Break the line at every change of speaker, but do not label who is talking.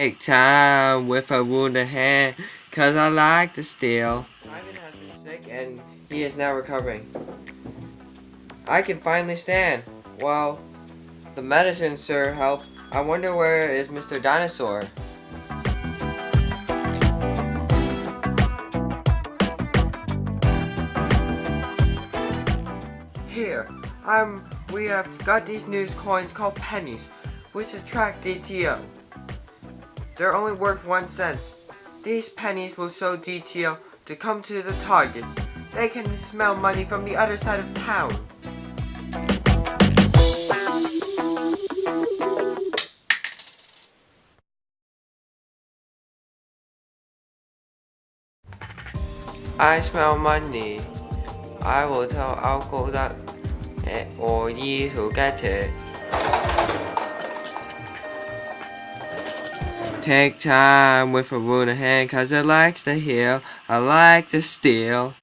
Take time with a wounded hand, cause I like to steal. Simon has been sick and he is now recovering. I can finally stand. Well, the medicine, sir, helped. I wonder where is Mr. Dinosaur? Here, I'm. We have got these news coins called pennies, which attract DTO. They're only worth one cent. These pennies will show DTO to come to the target. They can smell money from the other side of town. I smell money. I will tell Alco that eh, or E to get it. Take time with a wounded hand cause it likes to heal. I like to steal.